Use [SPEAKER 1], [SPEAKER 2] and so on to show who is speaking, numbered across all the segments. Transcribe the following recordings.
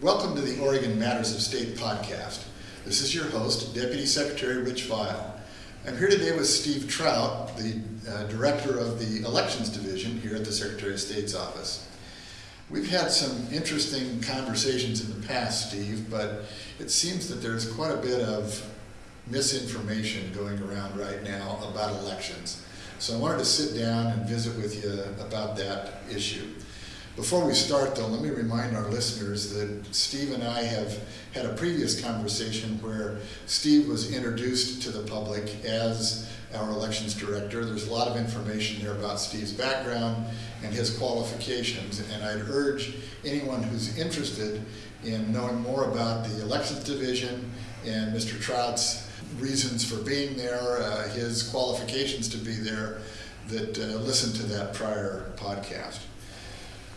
[SPEAKER 1] Welcome to the Oregon Matters of State podcast. This is your host, Deputy Secretary Rich Vial. I'm here today with Steve Trout, the uh, Director of the Elections Division here at the Secretary of State's office. We've had some interesting conversations in the past, Steve, but it seems that there's quite a bit of misinformation going around right now about elections. So I wanted to sit down and visit with you about that issue. Before we start, though, let me remind our listeners that Steve and I have had a previous conversation where Steve was introduced to the public as our elections director. There's a lot of information there about Steve's background and his qualifications, and I'd urge anyone who's interested in knowing more about the elections division and Mr. Trout's reasons for being there, uh, his qualifications to be there, that uh, listen to that prior podcast.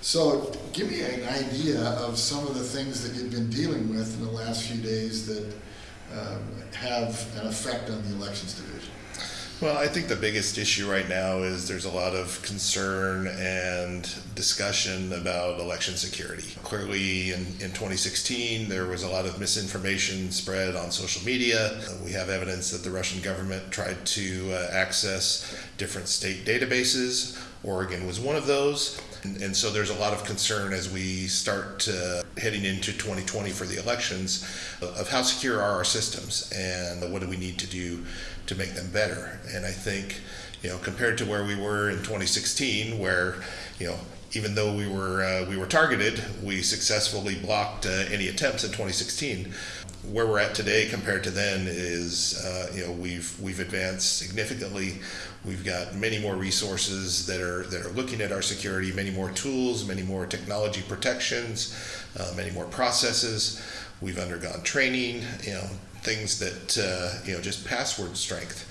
[SPEAKER 1] So, give me an idea of some of the things that you've been dealing with in the last few days that um, have an effect on the elections division.
[SPEAKER 2] Well, I think the biggest issue right now is there's a lot of concern and discussion about election security. Clearly, in, in 2016, there was a lot of misinformation spread on social media. We have evidence that the Russian government tried to uh, access different state databases. Oregon was one of those. And, and so there's a lot of concern as we start heading into 2020 for the elections of how secure are our systems and what do we need to do to make them better. And I think, you know, compared to where we were in 2016, where, you know, even though we were uh, we were targeted, we successfully blocked uh, any attempts in 2016. Where we're at today compared to then is, uh, you know, we've we've advanced significantly. We've got many more resources that are that are looking at our security, many more tools, many more technology protections, uh, many more processes. We've undergone training, you know, things that uh, you know just password strength,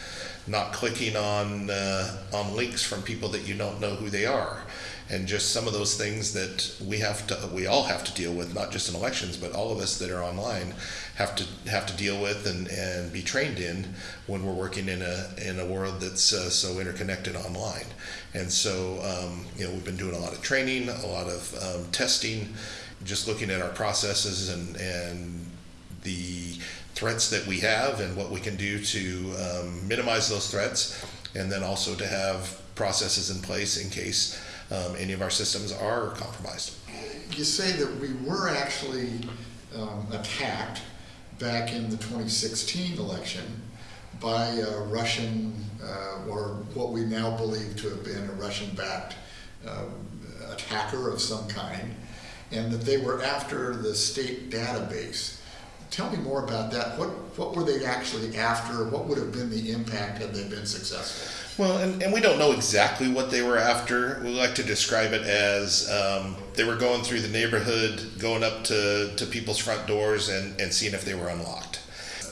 [SPEAKER 2] not clicking on uh, on links from people that you don't know who they are, and just some of those things that we have to we all have to deal with, not just in elections, but all of us that are online have to have to deal with and, and be trained in when we're working in a in a world that's uh, so interconnected online. And so um, you know we've been doing a lot of training, a lot of um, testing, just looking at our processes and and the threats that we have and what we can do to um, minimize those threats, and then also to have processes in place in case um, any of our systems are compromised.
[SPEAKER 1] You say that we were actually um, attacked back in the 2016 election by a Russian, uh, or what we now believe to have been a Russian backed uh, attacker of some kind, and that they were after the state database tell me more about that. What what were they actually after? What would have been the impact had they been successful?
[SPEAKER 2] Well, and, and we don't know exactly what they were after. We like to describe it as um, they were going through the neighborhood, going up to, to people's front doors and, and seeing if they were unlocked.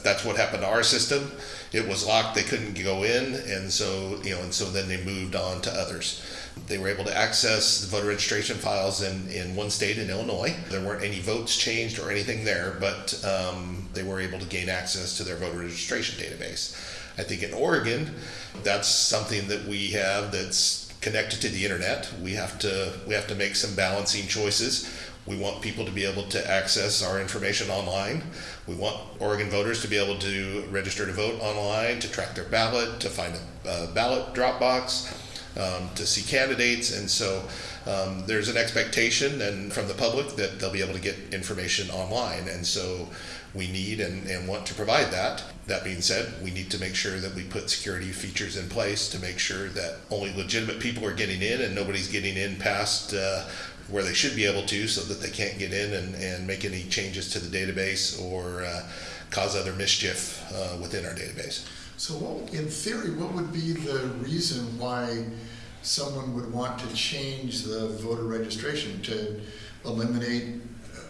[SPEAKER 2] That's what happened to our system. It was locked, they couldn't go in, and so you know, and so then they moved on to others. They were able to access the voter registration files in, in one state in Illinois. There weren't any votes changed or anything there, but um, they were able to gain access to their voter registration database. I think in Oregon, that's something that we have that's connected to the internet. We have to we have to make some balancing choices. We want people to be able to access our information online. We want Oregon voters to be able to register to vote online, to track their ballot, to find a, ballot drop box um, to see candidates, and so um, there's an expectation and from the public that they'll be able to get information online, and so we need and, and want to provide that. That being said, we need to make sure that we put security features in place to make sure that only legitimate people are getting in and nobody's getting in past uh, where they should be able to so that they can't get in and, and make any changes to the database or uh, cause other mischief uh, within our database.
[SPEAKER 1] So, what, in theory, what would be the reason why someone would want to change the voter registration to eliminate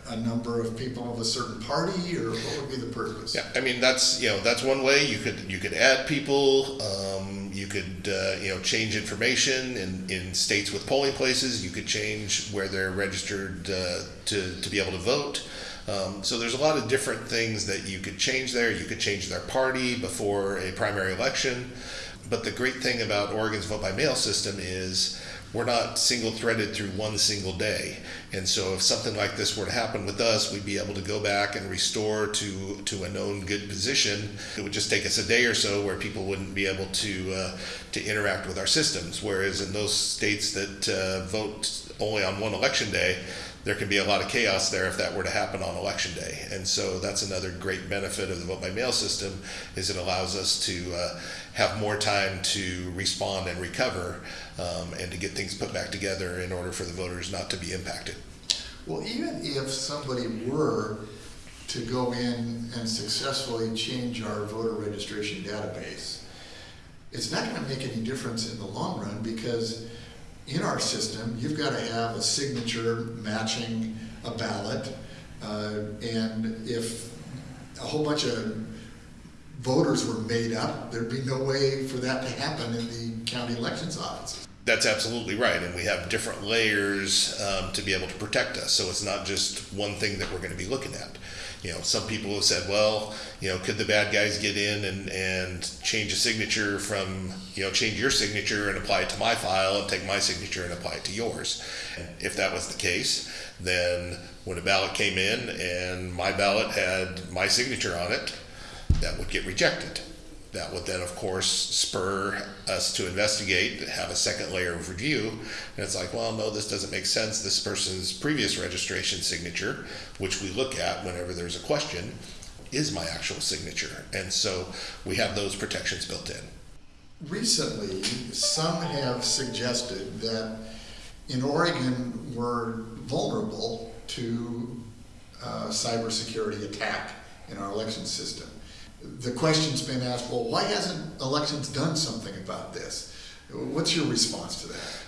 [SPEAKER 1] a number of people of a certain party, or what would be the purpose?
[SPEAKER 2] Yeah, I mean that's you know that's one way you could you could add people. Um, you could uh, you know change information in, in states with polling places. You could change where they're registered uh, to to be able to vote. Um, so there's a lot of different things that you could change there. You could change their party before a primary election. But the great thing about Oregon's vote by mail system is we're not single threaded through one single day. And so if something like this were to happen with us, we'd be able to go back and restore to, to a known good position. It would just take us a day or so where people wouldn't be able to, uh, to interact with our systems. Whereas in those states that uh, vote only on one election day, there can be a lot of chaos there if that were to happen on election day. And so that's another great benefit of the vote by mail system is it allows us to uh, have more time to respond and recover um, and to get things put back together in order for the voters not to be impacted.
[SPEAKER 1] Well, even if somebody were to go in and successfully change our voter registration database, it's not gonna make any difference in the long run because in our system, you've gotta have a signature matching a ballot. Uh, and if a whole bunch of voters were made up, there'd be no way for that to happen in the county elections offices.
[SPEAKER 2] That's absolutely right, and we have different layers um, to be able to protect us. So it's not just one thing that we're going to be looking at. You know, some people have said, well, you know, could the bad guys get in and, and change a signature from, you know, change your signature and apply it to my file and take my signature and apply it to yours? If that was the case, then when a ballot came in and my ballot had my signature on it, that would get rejected. That would then, of course, spur us to investigate, have a second layer of review. And it's like, well, no, this doesn't make sense. This person's previous registration signature, which we look at whenever there's a question, is my actual signature. And so we have those protections built in.
[SPEAKER 1] Recently, some have suggested that in Oregon, we're vulnerable to uh, cybersecurity attack in our election system. The question's been asked, well, why hasn't elections done something about this? What's your response to that?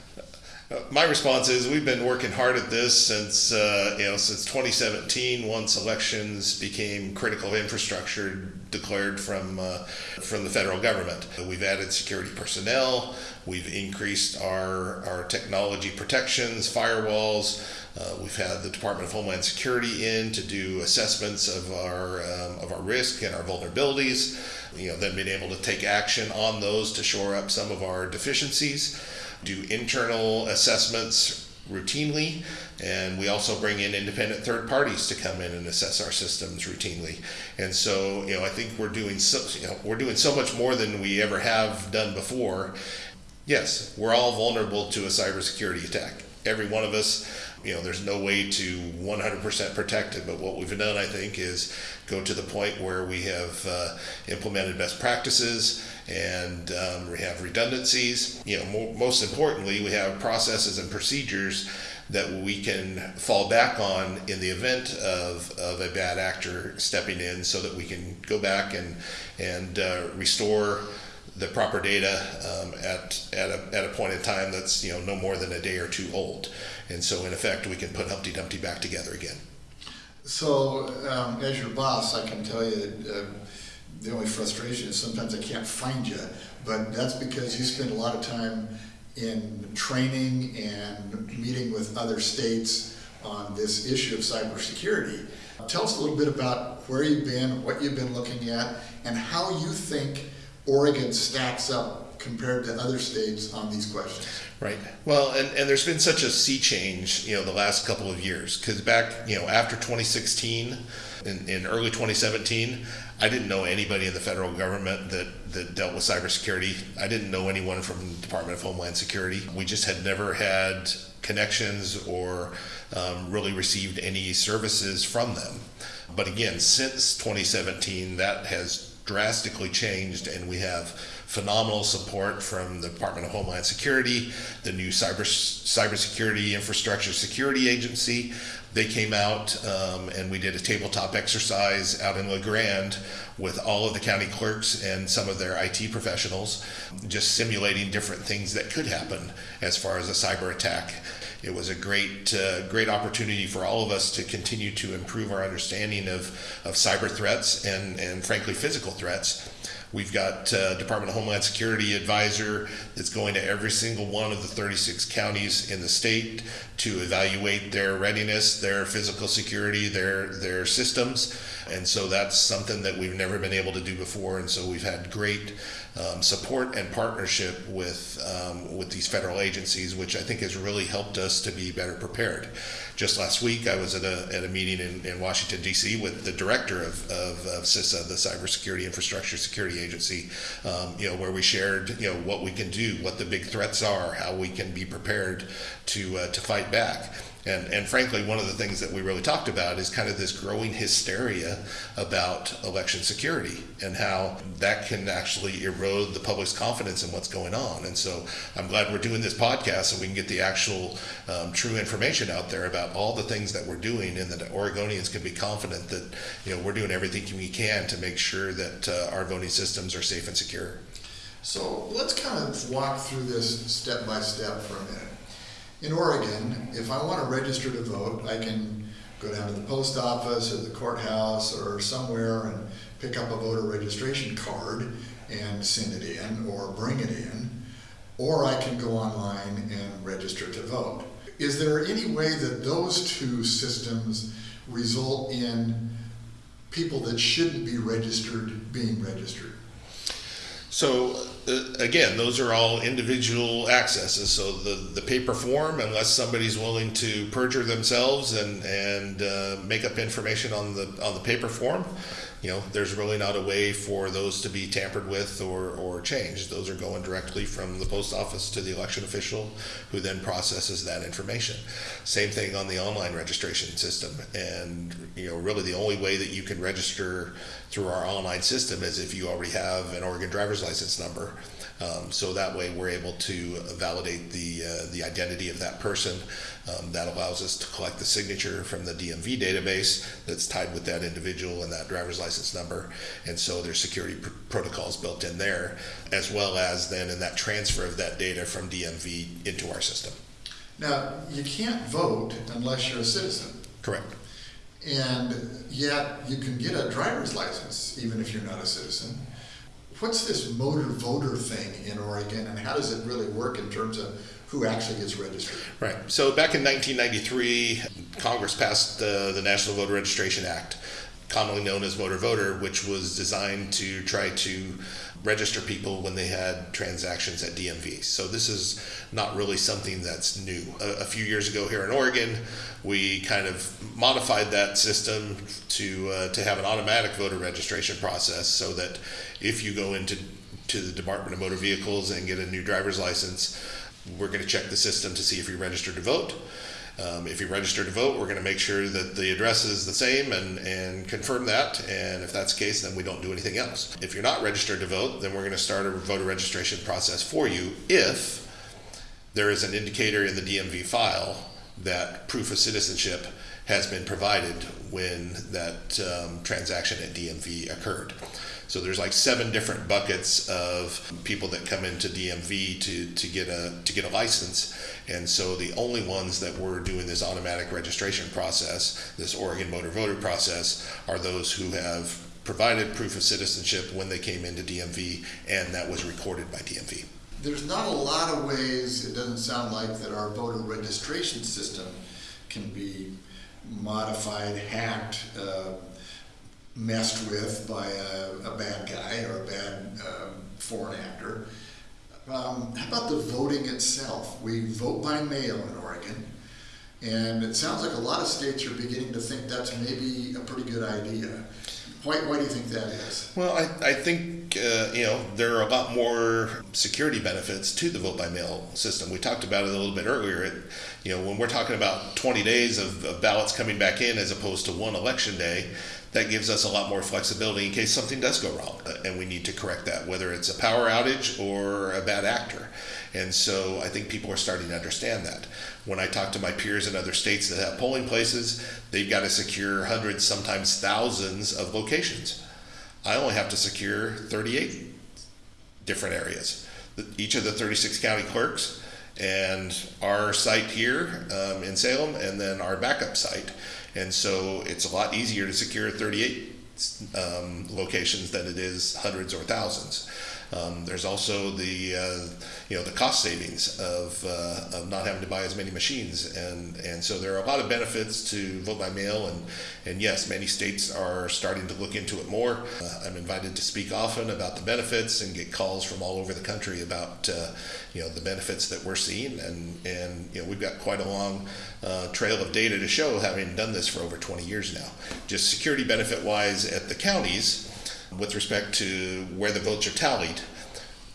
[SPEAKER 2] Uh, my response is we've been working hard at this since uh, you know since 2017. Once elections became critical infrastructure declared from uh, from the federal government, we've added security personnel. We've increased our our technology protections, firewalls. Uh, we've had the Department of Homeland Security in to do assessments of our um, of our risk and our vulnerabilities. You know, then being able to take action on those to shore up some of our deficiencies. Do internal assessments routinely, and we also bring in independent third parties to come in and assess our systems routinely. And so, you know, I think we're doing so you know, we're doing so much more than we ever have done before. Yes, we're all vulnerable to a cybersecurity attack. Every one of us you know, there's no way to 100% protect it. But what we've done, I think, is go to the point where we have uh, implemented best practices and um, we have redundancies. You know, mo- most importantly, we have processes and procedures that we can fall back on in the event of, of a bad actor stepping in so that we can go back and, and uh, restore the proper data um, at, at, a, at a point in time that's you know no more than a day or two old. And so in effect we can put Humpty Dumpty back together again.
[SPEAKER 1] So um, as your boss, I can tell you uh, the only frustration is sometimes I can't find you, but that's because you spend a lot of time in training and meeting with other states on this issue of cybersecurity. Tell us a little bit about where you've been, what you've been looking at, and how you think Oregon stacks up compared to other states on these questions.
[SPEAKER 2] Right. Well, and, and there's been such a sea change, you know, the last couple of years. Because back, you know, after 2016, in, in early 2017, I didn't know anybody in the federal government that, that dealt with cybersecurity. I didn't know anyone from the Department of Homeland Security. We just had never had connections or um, really received any services from them. But again, since 2017, that has drastically changed, and we have phenomenal support from the Department of Homeland Security, the new cyber cybersecurity infrastructure security agency. They came out um, and we did a tabletop exercise out in La Grande with all of the county clerks and some of their IT professionals, just simulating different things that could happen as far as a cyber attack. It was a great, uh, great opportunity for all of us to continue to improve our understanding of, of cyber threats and, and frankly physical threats We've got uh, Department of Homeland Security advisor that's going to every single one of the 36 counties in the state to evaluate their readiness, their physical security, their their systems, and so that's something that we've never been able to do before. And so we've had great um, support and partnership with um, with these federal agencies, which I think has really helped us to be better prepared. Just last week, I was at a, at a meeting in, in Washington, D.C. with the director of, of, of CISA, the Cybersecurity Infrastructure Security Agency, um, you know, where we shared, you know, what we can do, what the big threats are, how we can be prepared to, uh, to fight back. And, and frankly, one of the things that we really talked about is kind of this growing hysteria about election security and how that can actually erode the public's confidence in what's going on. And so I'm glad we're doing this podcast so we can get the actual um, true information out there about all the things that we're doing and that Oregonians can be confident that you know we're doing everything we can to make sure that uh, our voting systems are safe and secure.
[SPEAKER 1] So let's kind of walk through this step by step for a minute. In Oregon, if I want to register to vote, I can go down to the post office or the courthouse or somewhere and pick up a voter registration card and send it in or bring it in. Or I can go online and register to vote. Is there any way that those two systems result in people that shouldn't be registered being registered?
[SPEAKER 2] So uh, again, those are all individual accesses. So the, the paper form, unless somebody's willing to perjure themselves and and uh, make up information on the on the paper form, you know, there's really not a way for those to be tampered with or, or changed. Those are going directly from the post office to the election official who then processes that information. Same thing on the online registration system. And, you know, really the only way that you can register through our online system is if you already have an Oregon driver's license number. Um, so that way we're able to validate the, uh, the identity of that person. Um, that allows us to collect the signature from the DMV database that's tied with that individual and that driver's license number. And so there's security pr- protocols built in there, as well as then in that transfer of that data from DMV into our system.
[SPEAKER 1] Now, you can't vote unless you're a citizen.
[SPEAKER 2] Correct.
[SPEAKER 1] And yet you can get a driver's license even if you're not a citizen. What's this motor voter thing in Oregon and how does it really work in terms of who actually gets registered.
[SPEAKER 2] Right. So back in 1993, Congress passed the, the National Voter Registration Act, commonly known as Motor Voter, which was designed to try to register people when they had transactions at DMV. So this is not really something that's new. A, a, few years ago here in Oregon, we kind of modified that system to uh, to have an automatic voter registration process, so that if you go into to the Department of Motor Vehicles and get a new driver's license, we're going to check the system to see if you're registered to vote. Um, if you're registered to vote, we're going to make sure that the address is the same and, and confirm that. And if that's the case, then we don't do anything else. If you're not registered to vote, then we're going to start a voter registration process for you if there is an indicator in the DMV file that proof of citizenship has been provided when that um, transaction at DMV occurred. So there's like seven different buckets of people that come into DMV to, to get a to get a license, and so the only ones that we're doing this automatic registration process, this Oregon motor voter process, are those who have provided proof of citizenship when they came into DMV, and that was recorded by DMV.
[SPEAKER 1] There's not a lot of ways, it doesn't sound like, that our voter registration system can be modified, hacked, uh, messed with by a, a bad guy or a bad um, foreign actor. Um, how about the voting itself? We vote by mail in Oregon, and it sounds like a lot of states are beginning to think that's maybe a pretty good idea. Why, why do you think that is?
[SPEAKER 2] Well, I, I think, uh, you know, there are a lot more security benefits to the vote by mail system. We talked about it a little bit earlier. It, you know, when we're talking about 20 days of, of ballots coming back in as opposed to one election day, that gives us a lot more flexibility in case something does go wrong uh, and we need to correct that, whether it's a power outage or a bad actor. And so I think people are starting to understand that. When I talk to my peers in other states that have polling places, they've got to secure hundreds, sometimes thousands of locations. I only have to secure 38 different areas. Each of the 36 county clerks and our site here um, in Salem, and then our backup site. And so it's a lot easier to secure 38 um, locations than it is hundreds or thousands. Um, there's also the uh, you know the cost savings of, uh, of not having to buy as many machines, and and so there are a lot of benefits to vote by mail, and and yes, many states are starting to look into it more. Uh, I'm invited to speak often about the benefits and get calls from all over the country about uh, you know the benefits that we're seeing, and and you know we've got quite a long uh, trail of data to show, having done this for over 20 years now. Just security benefit wise at the counties with respect to where the votes are tallied,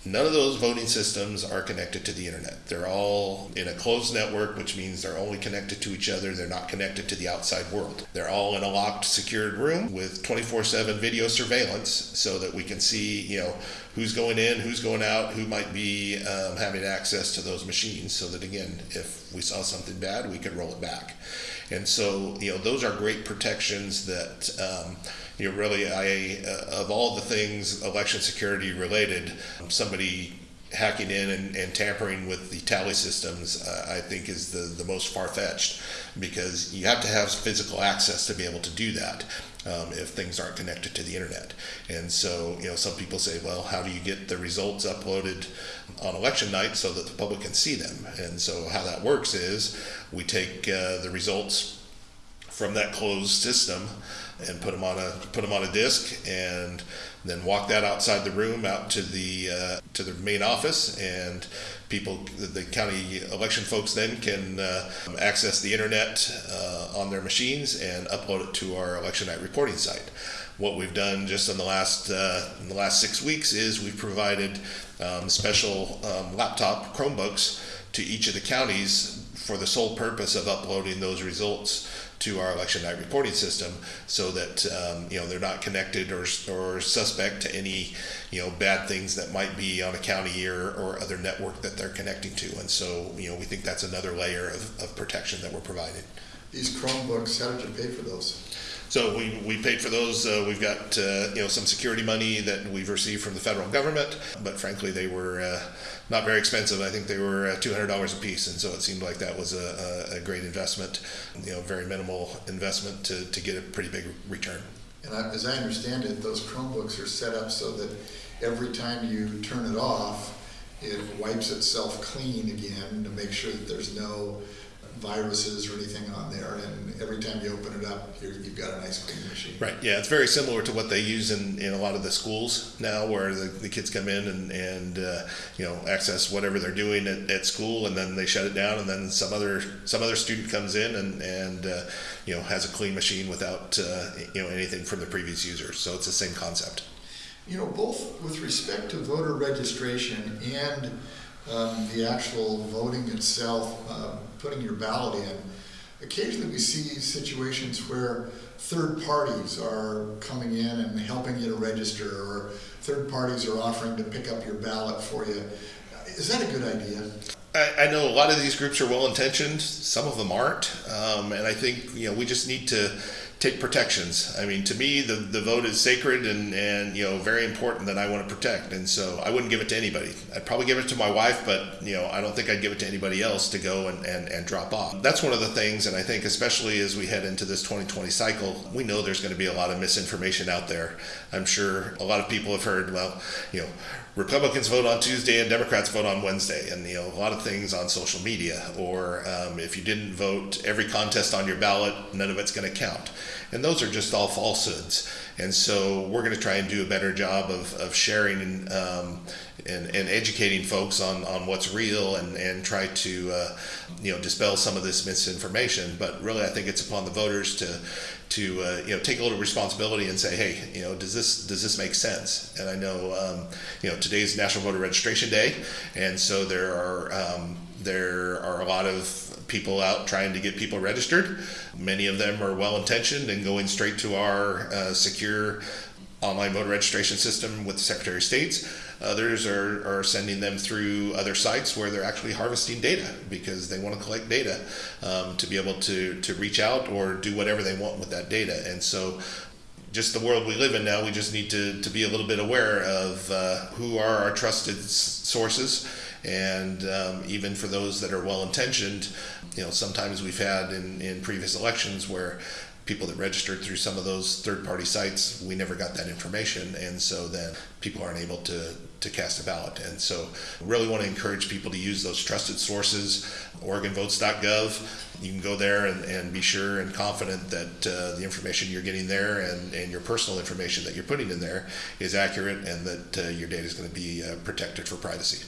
[SPEAKER 2] none of those voting systems are connected to the internet. They're all in a closed network, which means they're only connected to each other. They're not connected to the outside world. They're all in a locked, secured room with 24/7 video surveillance, so that we can see, you know, who's going in, who's going out, who might be um, having access to those machines. So that again, if we saw something bad, we could roll it back. And so, you know, those are great protections that. Um, you know, really, I uh, of all the things election security related, somebody hacking in and, and tampering with the tally systems, uh, I think is the, the most far fetched because you have to have physical access to be able to do that. Um, if things aren't connected to the internet. And so, you know, some people say, well, how do you get the results uploaded on election night so that the public can see them? And so, how that works is we take uh, the results from that closed system and put them on a put them on a disc and then walk that outside the room out to the uh, to the main office. And people the county election folks then can uh, access the internet uh, on their machines and upload it to our election night reporting site. What we've done just in the last uh, in the last six weeks is we've provided um, special um, laptop Chromebooks to each of the counties for the sole purpose of uploading those results to our election night reporting system so that um, you know they're not connected or, or suspect to any you know bad things that might be on a county or, or other network that they're connecting to. And so you know we think that's another layer of, of protection that we're providing.
[SPEAKER 1] These chromebooks how did you pay for those
[SPEAKER 2] so we, we paid for those. Uh, we've got uh, you know some security money that we've received from the federal government, but frankly they were uh, not very expensive. I think they were uh, two hundred dollars a piece, and so it seemed like that was a, a, great investment. You know, very minimal investment to, to get a pretty big return.
[SPEAKER 1] And I, as I understand it, those Chromebooks are set up so that every time you turn it off, it wipes itself clean again to make sure that there's no viruses or anything on there, and every time you open it up, you have got a nice clean machine.
[SPEAKER 2] Right. Yeah, it's very similar to what they use in, in a lot of the schools now, where the, the kids come in and and uh, you know access whatever they're doing at, at school, and then they shut it down, and then some other some other student comes in and and uh, you know has a clean machine without uh, you know anything from the previous user. So it's the same concept.
[SPEAKER 1] You know, both with respect to voter registration and um, the actual voting itself, uh, putting your ballot in, occasionally we see situations where third parties are coming in and helping you to register, or third parties are offering to pick up your ballot for you. Is that a good idea?
[SPEAKER 2] I, I know a lot of these groups are well intentioned. Some of them aren't, um, and I think you know we just need to take protections. I mean, to me, the, the vote is sacred and, and, you know, very important that I want to protect. And so I wouldn't give it to anybody. I'd probably give it to my wife, but, you know, I don't think I'd give it to anybody else to go and, and, and drop off. That's one of the things, and I think especially as we head into this 2020 cycle, we know there's going to be a lot of misinformation out there. I'm sure a lot of people have heard, well, you know, Republicans vote on Tuesday and Democrats vote on Wednesday, and you know a lot of things on social media. Or um, if you didn't vote, every contest on your ballot, none of it's going to count, and those are just all falsehoods. And so we're going to try and do a better job of, of sharing um, and, and educating folks on, on what's real and, and try to uh, you know dispel some of this misinformation. But really, I think it's upon the voters to to uh, you know take a little responsibility and say, hey, you know, does this does this make sense? And I know um, you know today's National Voter Registration Day, and so there are um, there are a lot of people out trying to get people registered. Many of them are well intentioned and going straight to our uh, secure online voter registration system with the Secretary of State's. Others are, are sending them through other sites where they're actually harvesting data because they want to collect data um, to be able to, to reach out or do whatever they want with that data. And so just the world we live in now, we just need to, to be a little bit aware of uh, who are our trusted sources. And um, even for those that are well intentioned, you know, sometimes we've had in, in previous elections where people that registered through some of those third-party sites, we never got that information, and so then people aren't able to to cast a ballot. And so, really want to encourage people to use those trusted sources, OregonVotes.gov. You can go there and, and be sure and confident that uh, the information you're getting there and, and your personal information that you're putting in there is accurate and that uh, your data is going to be uh, protected for privacy.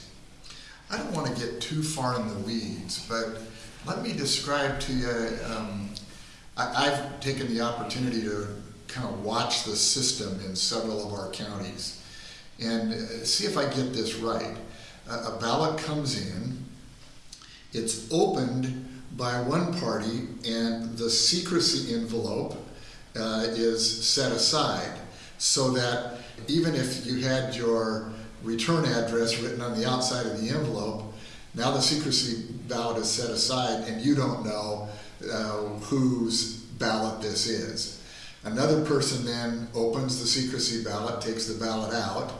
[SPEAKER 1] I don't want to get too far in the weeds, but let me describe to you. Um, I, I've taken the opportunity to kind of watch the system in several of our counties and uh, see if I get this right. A, a ballot comes in, it's opened by one party, and the secrecy envelope uh, is set aside so that even if you had your return address written on the outside of the envelope, now the secrecy ballot is set aside and you don't know uh, whose ballot this is. Another person then opens the secrecy ballot, takes the ballot out,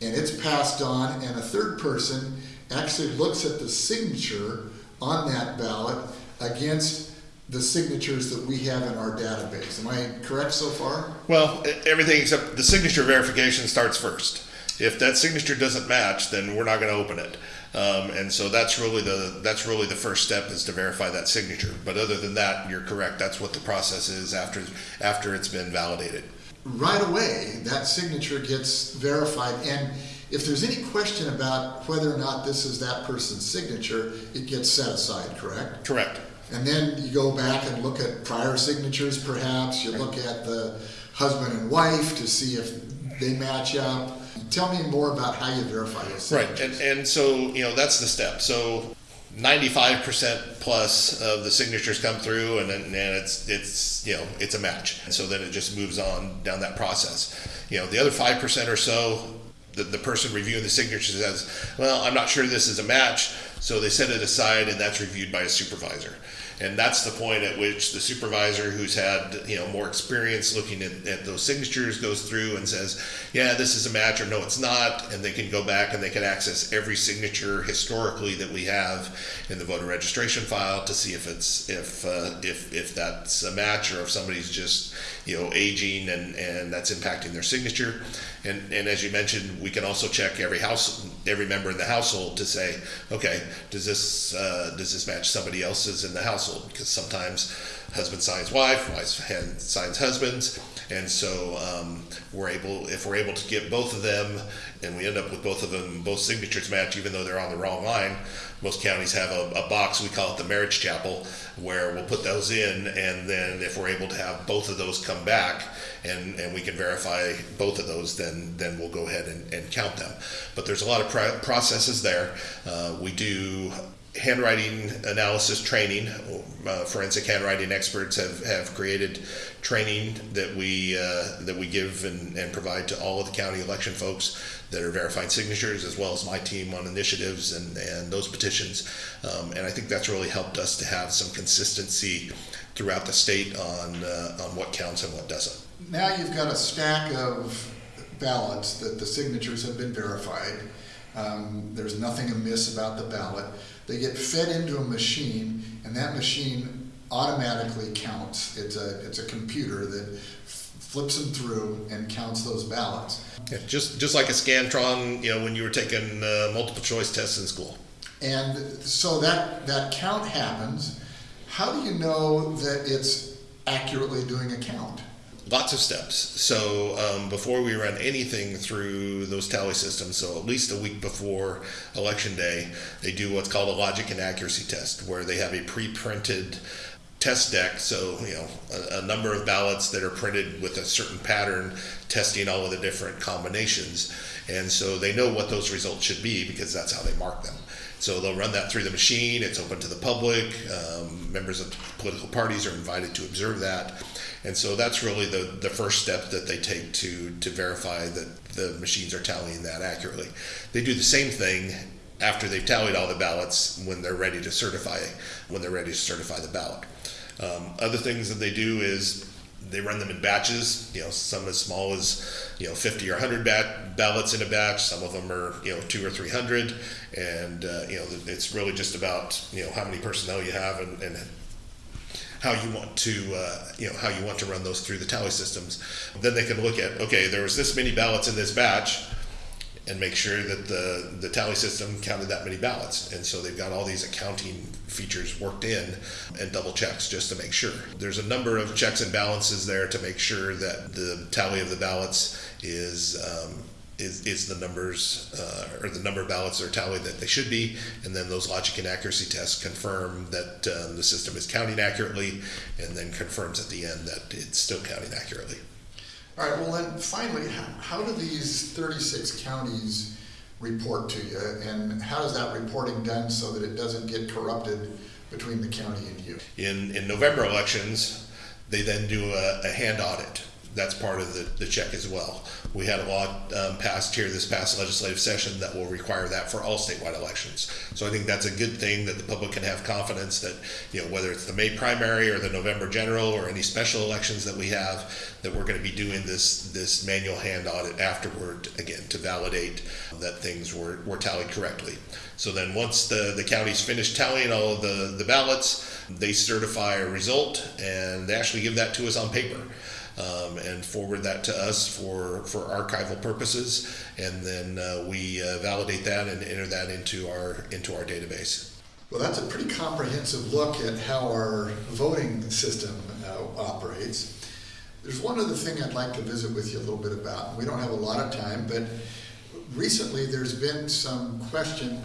[SPEAKER 1] and it's passed on, and a third person actually looks at the signature on that ballot against the signatures that we have in our database. Am I correct so far?
[SPEAKER 2] Well, everything except the signature verification starts first. If that signature doesn't match, then we're not going to open it. Um, and so that's really the that's really the first step is to verify that signature. But other than that, you're correct. That's what the process is after after it's been validated.
[SPEAKER 1] Right away, that signature gets verified, and if there's any question about whether or not this is that person's signature, it gets set aside, correct?
[SPEAKER 2] Correct.
[SPEAKER 1] And then you go back and look at prior signatures, perhaps. You look at the husband and wife to see if they match up. Tell me more about how you verify those
[SPEAKER 2] Right,
[SPEAKER 1] signatures.
[SPEAKER 2] and, and so, you know, that's the step. So ninety-five percent plus of the signatures come through and then, and it's, it's, you know, it's a match. And so then it just moves on down that process. You know, the other five percent or so, the, the person reviewing the signature says, well, I'm not sure this is a match, so they set it aside and that's reviewed by a supervisor. And that's the point at which the supervisor who's had, you know, more experience looking at, at those signatures goes through and says, yeah, this is a match or no, it's not. And they can go back and they can access every signature historically that we have in the voter registration file to see if it's, if, uh, if, if that's a match or if somebody's just, you know, aging and, and that's impacting their signature. And, and as you mentioned, we can also check every house, every member in the household to say, okay, does this, uh, does this match somebody else's in the household? Because sometimes husband signs wife, wife signs husbands. And so um, we're able, if we're able to get both of them, and we end up with both of them, both signatures match, even though they're on the wrong line. Most counties have a, a box, we call it the marriage chapel, where we'll put those in, and then if we're able to have both of those come back, and, and we can verify both of those, then then we'll go ahead and, and count them. But there's a lot of pro- processes there. Uh, we do handwriting analysis training. Uh, forensic handwriting experts have, have created training that we uh, that we give and, and provide to all of the county election folks that are verifying signatures, as well as my team on initiatives and, and those petitions. Um, and I think that's really helped us to have some consistency throughout the state on uh, on what counts and what doesn't.
[SPEAKER 1] Now you've got a stack of ballots that the signatures have been verified. Um, there's nothing amiss about the ballot. They get fed into a machine, and that machine automatically counts. It's a it's a computer that f- flips them through and counts those ballots.
[SPEAKER 2] Yeah, just just like a Scantron, you know, when you were taking uh, multiple choice tests in school.
[SPEAKER 1] And so that that count happens. How do you know that it's accurately doing a count?
[SPEAKER 2] Lots of steps. So um, before we run anything through those tally systems, so at least a week before election day, they do what's called a logic and accuracy test, where they have a pre-printed test deck. So you know a, a number of ballots that are printed with a certain pattern, testing all of the different combinations, and so they know what those results should be because that's how they mark them. So they'll run that through the machine. It's open to the public. Um, members of political parties are invited to observe that. And so that's really the, the first step that they take to, to verify that the machines are tallying that accurately. They do the same thing after they've tallied all the ballots when they're ready to certify when they're ready to certify the ballot. Um, other things that they do is they run them in batches. You know, some as small as you know 50 or 100 bat- ballots in a batch. Some of them are you know two or 300, and uh, you know it's really just about you know how many personnel you have and, and how you want to, uh, you know, how you want to run those through the tally systems. Then they can look at, okay, there was this many ballots in this batch, and make sure that the, the tally system counted that many ballots. And so they've got all these accounting features worked in and double checks just to make sure. There's a number of checks and balances there to make sure that the tally of the ballots is um, is, is the numbers uh, or the number of ballots are tallied that they should be, and then those logic and accuracy tests confirm that um, the system is counting accurately, and then confirms at the end that it's still counting accurately.
[SPEAKER 1] All right, well then, finally, how, how do these thirty-six counties report to you? And how is that reporting done so that it doesn't get corrupted between the county and you?
[SPEAKER 2] In, in November elections, they then do a, a hand audit. That's part of the, the check as well. We had a law um, passed here this past legislative session that will require that for all statewide elections. So I think that's a good thing that the public can have confidence that, you know, whether it's the May primary or the November general or any special elections that we have, that we're going to be doing this this manual hand audit afterward again to validate that things were, were tallied correctly. So then once the, the county's finished tallying all of the, the ballots, they certify a result and they actually give that to us on paper um, and forward that to us for, for archival purposes. And then uh, we uh, validate that and enter that into our, into our database.
[SPEAKER 1] Well, that's a pretty comprehensive look at how our voting system uh, operates. There's one other thing I'd like to visit with you a little bit about. We don't have a lot of time, but recently there's been some question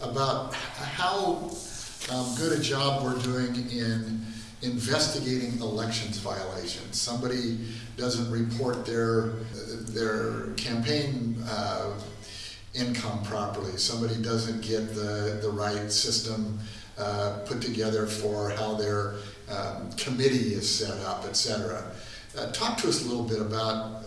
[SPEAKER 1] about how um, good a job we're doing in investigating elections violations. Somebody doesn't report their their campaign uh, income properly. Somebody doesn't get the the right system uh, put together for how their um, committee is set up, et cetera. Uh, talk to us a little bit about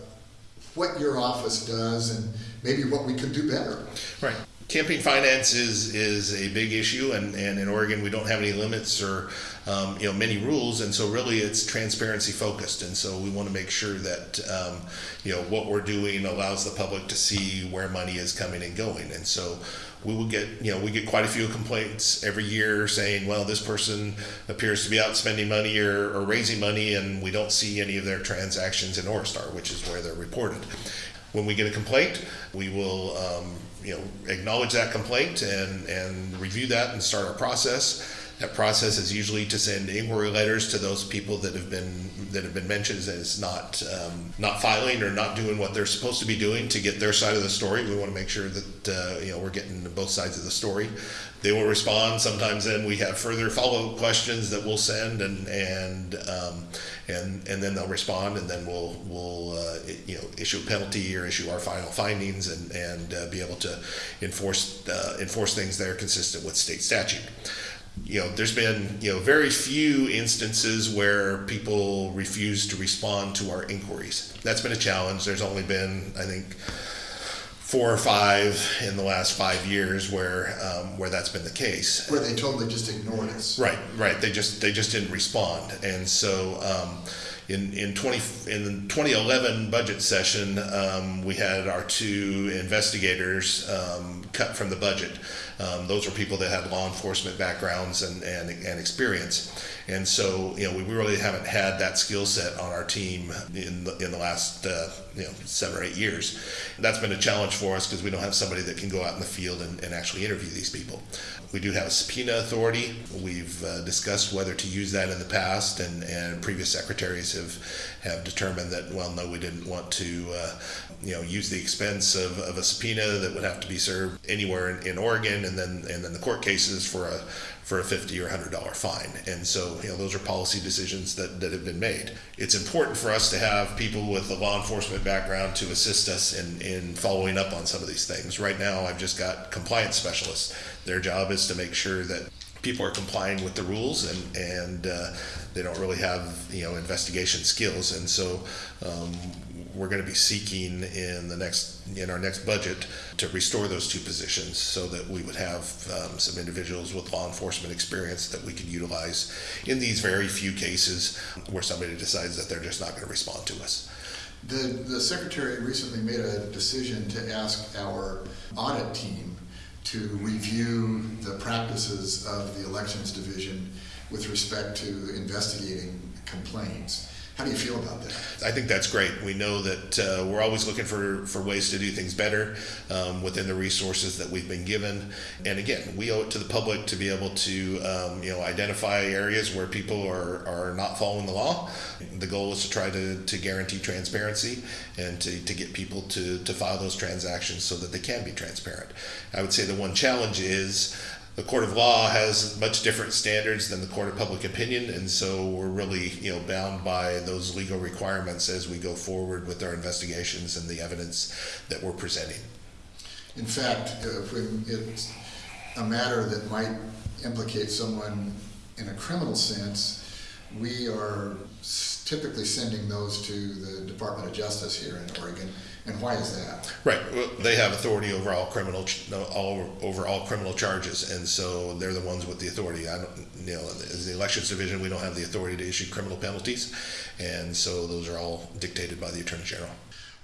[SPEAKER 1] what your office does and maybe what we could do better.
[SPEAKER 2] Right. Campaign finance is is a big issue, and, and in Oregon we don't have any limits or um, you know many rules, and so really it's transparency focused, and so we want to make sure that um, you know what we're doing allows the public to see where money is coming and going, and so we will get you know we get quite a few complaints every year saying well this person appears to be out spending money or, or raising money and we don't see any of their transactions in ORESTAR which is where they're reported. When we get a complaint we will um, you know acknowledge that complaint and and review that and start our process that process is usually to send inquiry letters to those people that have been that have been mentioned as not um, not filing or not doing what they're supposed to be doing to get their side of the story. We want to make sure that uh, you know we're getting both sides of the story. They will respond. Sometimes then we have further follow up questions that we'll send and and um, and and then they'll respond and then we'll we'll uh, you know issue a penalty or issue our final findings and and uh, be able to enforce uh, enforce things that are consistent with state statute you know, there's been you know very few instances where people refuse to respond to our inquiries. That's been a challenge. There's only been, I think, four or five in the last five years where um, where that's been the case.
[SPEAKER 1] Where they totally just ignored us.
[SPEAKER 2] Right, right. They just they just didn't respond, and so. Um, in, in 20 in the 2011 budget session, um, we had our two investigators um, cut from the budget. Um, those were people that had law enforcement backgrounds and, and, and experience. And so, you know, we really haven't had that skill set on our team in the, in the last, uh, you know, seven or eight years. That's been a challenge for us because we don't have somebody that can go out in the field and, and actually interview these people. We do have a subpoena authority. We've uh, discussed whether to use that in the past, and, and previous secretaries have have determined that well, no, we didn't want to, uh, you know, use the expense of, of a subpoena that would have to be served anywhere in, in Oregon, and then and then the court cases for a for a fifty or hundred dollar fine. And so, you know, those are policy decisions that, that have been made. It's important for us to have people with a law enforcement background to assist us in, in following up on some of these things. Right now, I've just got compliance specialists. Their job is to make sure that people are complying with the rules and and uh, they don't really have you know investigation skills and so um, we're going to be seeking in the next in our next budget to restore those two positions so that we would have um, some individuals with law enforcement experience that we could utilize in these very few cases where somebody decides that they're just not going to respond to us.
[SPEAKER 1] The, the secretary recently made a decision to ask our audit team to review the practices of the elections division with respect to investigating complaints. How do you feel about that?
[SPEAKER 2] I think that's great. We know that uh, we're always looking for, for ways to do things better um, within the resources that we've been given. And again, we owe it to the public to be able to um, you know identify areas where people are, are not following the law. The goal is to try to, to guarantee transparency and to, to get people to, to file those transactions so that they can be transparent. I would say the one challenge is the court of law has much different standards than the court of public opinion, and so we're really you know bound by those legal requirements as we go forward with our investigations and the evidence that we're presenting.
[SPEAKER 1] In fact, when it's a matter that might implicate someone in a criminal sense, we are typically sending those to the Department of Justice here in Oregon. And why is that?
[SPEAKER 2] Right. Well, they have authority over all criminal, all over all criminal charges, and so they're the ones with the authority. I don't, you know, as the elections division, we don't have the authority to issue criminal penalties, and so those are all dictated by the attorney general.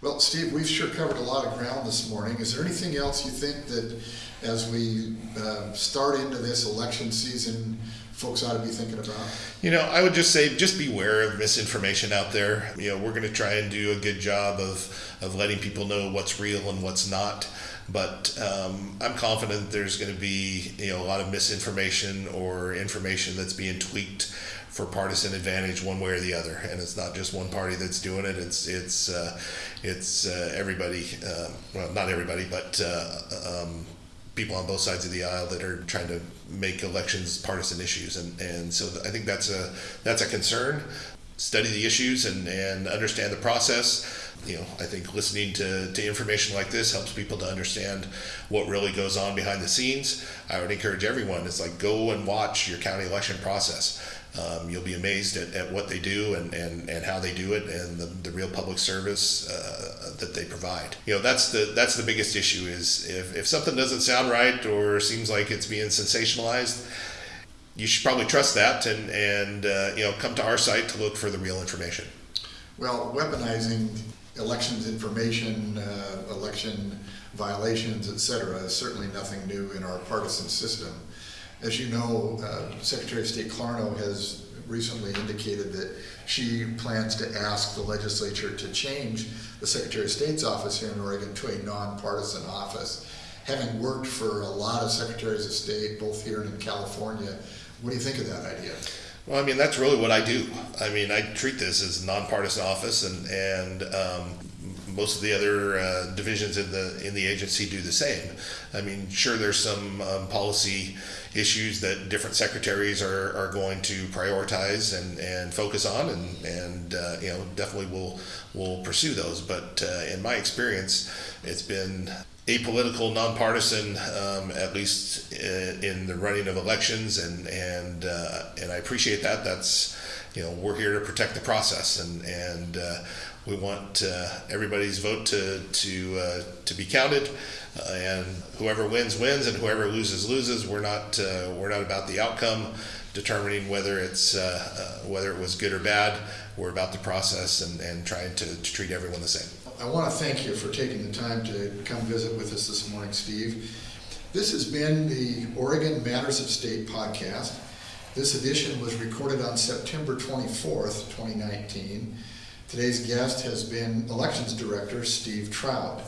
[SPEAKER 1] Well, Steve, we've sure covered a lot of ground this morning. Is there anything else you think that as we uh, start into this election season, folks ought to be thinking about?
[SPEAKER 2] You know, I would just say just beware of misinformation out there. You know, we're going to try and do a good job of, of letting people know what's real and what's not. But um, I'm confident there's going to be you know a lot of misinformation or information that's being tweaked for partisan advantage one way or the other, and it's not just one party that's doing it. It's it's uh, it's uh, everybody. Uh, well, not everybody, but uh, um, people on both sides of the aisle that are trying to make elections partisan issues, and and so I think that's a that's a concern. Study the issues and and understand the process. You know, I think listening to, to information like this helps people to understand what really goes on behind the scenes. I would encourage everyone, it's like go and watch your county election process. Um, you'll be amazed at, at what they do and, and, and how they do it and the, the real public service uh, that they provide. You know, that's the that's the biggest issue is if, if something doesn't sound right or seems like it's being sensationalized, you should probably trust that and, and uh, you know, come to our site to look for the real information.
[SPEAKER 1] Well, weaponizing elections information, uh, election violations, et cetera, is certainly nothing new in our partisan system. As you know, uh, Secretary of State Clarno has recently indicated that she plans to ask the legislature to change the Secretary of State's office here in Oregon to a nonpartisan office. Having worked for a lot of secretaries of state, both here and in California, what do you think of that idea?
[SPEAKER 2] Well, I mean, that's really what I do. I mean, I treat this as a nonpartisan office, and and um, most of the other uh, divisions in the in the agency do the same. I mean, sure, there's some um, policy issues that different secretaries are, are going to prioritize and, and focus on, and and uh, you know definitely will will pursue those. But uh, in my experience, it's been apolitical, nonpartisan, um, at least in, in, the running of elections, and and uh, and I appreciate that. That's you know we're here to protect the process, and and uh, we want uh, everybody's vote to to uh, to be counted, uh, and whoever wins wins, and whoever loses loses. We're not uh, we're not about the outcome, determining whether it's whether it was good or bad. We're about the process and, and trying to, to treat everyone the same.
[SPEAKER 1] I want to thank you for taking the time to come visit with us this morning, Steve. This has been the Oregon Matters of State podcast. This edition was recorded on September 24th, 2019. Today's guest has been Elections Director Steve Trout.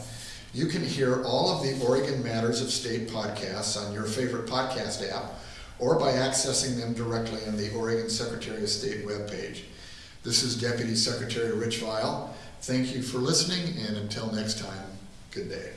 [SPEAKER 1] You can hear all of the Oregon Matters of State podcasts on your favorite podcast app or by accessing them directly on the Oregon Secretary of State webpage. This is Deputy Secretary Rich Vial. Thank you for listening, and until next time, good day.